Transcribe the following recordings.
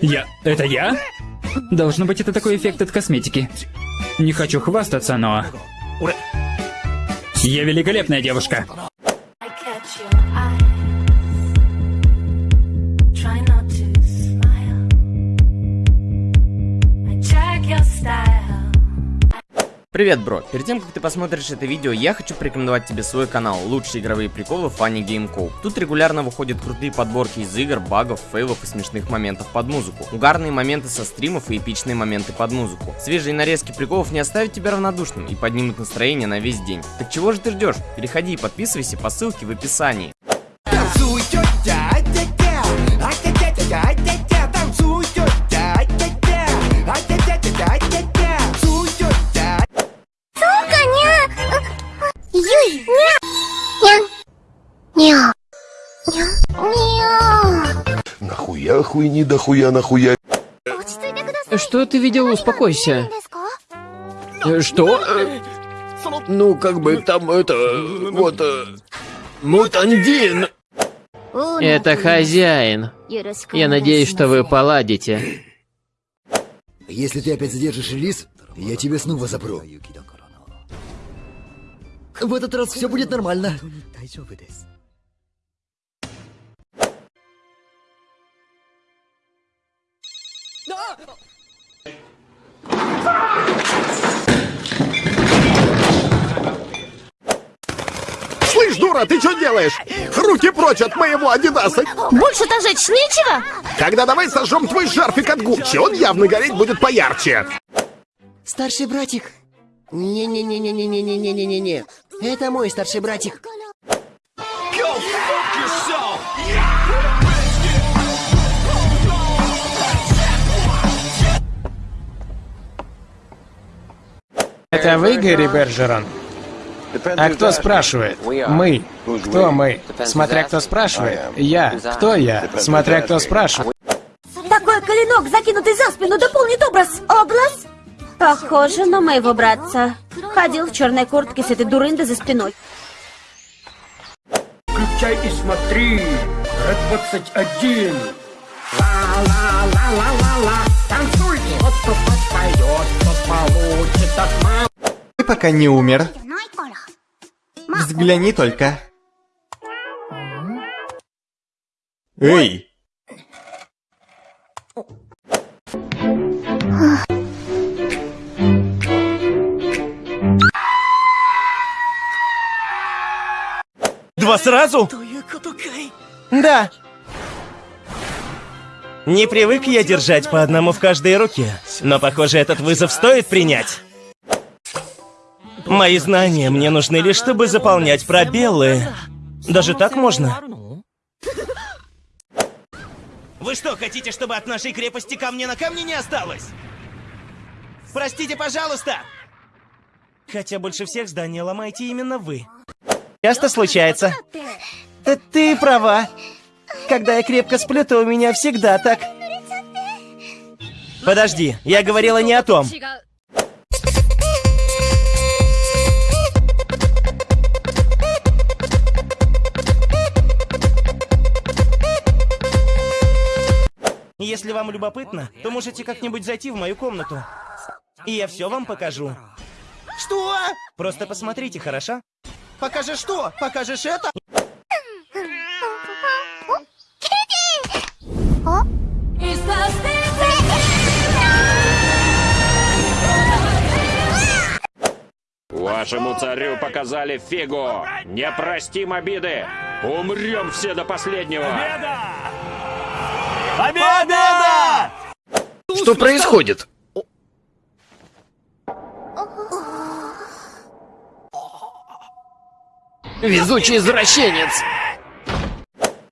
Я... Это я? Должно быть, это такой эффект от косметики. Не хочу хвастаться, но... Я великолепная девушка. I catch your eye. Привет, бро! Перед тем, как ты посмотришь это видео, я хочу порекомендовать тебе свой канал «Лучшие игровые приколы Funny Game Co. Тут регулярно выходят крутые подборки из игр, багов, фейлов и смешных моментов под музыку. Угарные моменты со стримов и эпичные моменты под музыку. Свежие нарезки приколов не оставят тебя равнодушным и поднимут настроение на весь день. Так чего же ты ждешь? Переходи и подписывайся по ссылке в описании. Мяу. Нахуя хуйни, дохуя нахуя. Что ты видел? Успокойся. Э, что? Э, ну, как бы там это... Вот... Э, мутандин! Это хозяин. Я надеюсь, что вы поладите. Если ты опять задержишь лис, я тебе снова запру. В этот раз все будет нормально. Слышь, дура, ты что делаешь? Руки прочь от моего Адидаса! Больше-то жечь нечего? Тогда давай сожжем твой шарфик от Гуччи, он явно гореть будет поярче. Старший братик. Не-не-не-не-не-не-не-не-не-не. Это мой старший братик. Это вы, Гэри Бержерон? А кто спрашивает? Мы. Кто мы? Смотря кто спрашивает. Я. Кто я? Смотря кто спрашивает. Такой клинок, закинутый за спину, дополнит образ. Образ? Похоже на моего братца. Ходил в черной куртке с этой дурындой за спиной. Включай и смотри. Р-21. Ты пока не умер. Взгляни только. Эй! Сразу? Да. Не привык я держать по одному в каждой руке, но похоже этот вызов стоит принять. Мои знания мне нужны лишь, чтобы заполнять пробелы. Даже так можно? Вы что, хотите, чтобы от нашей крепости камня на камне не осталось? Простите, пожалуйста! Хотя больше всех здания ломаете именно вы. Часто случается. Ты, ты права. Когда я крепко сплю, то у меня всегда так. Подожди, я говорила не о том. Если вам любопытно, то можете как-нибудь зайти в мою комнату. И я все вам покажу. Что? Просто посмотрите, хорошо? Покажешь что? Покажешь это? Вашему царю показали фигу. Не простим обиды. Умрем все до последнего. Победа! Что происходит? Везучий извращенец!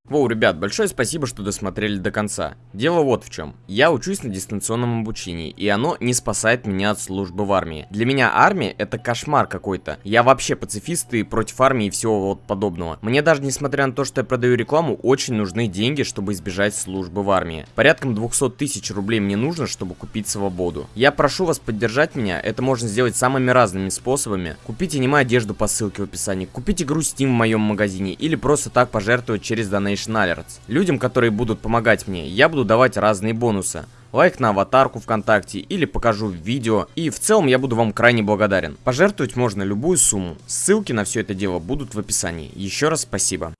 Воу, ребят, большое спасибо, что досмотрели до конца. Дело вот в чем. Я учусь на дистанционном обучении, и оно не спасает меня от службы в армии. Для меня армия это кошмар какой-то. Я вообще пацифист и против армии и всего вот подобного. Мне даже несмотря на то, что я продаю рекламу, очень нужны деньги, чтобы избежать службы в армии. Порядком 200 тысяч рублей мне нужно, чтобы купить свободу. Я прошу вас поддержать меня, это можно сделать самыми разными способами. Купите аниме одежду по ссылке в описании, купите игру Steam в моем магазине или просто так пожертвовать через Donation Alerts. Людям, которые будут помогать мне, я буду давать разные бонусы. Лайк на аватарку ВКонтакте или покажу видео. И в целом я буду вам крайне благодарен. Пожертвовать можно любую сумму. Ссылки на все это дело будут в описании. Еще раз спасибо.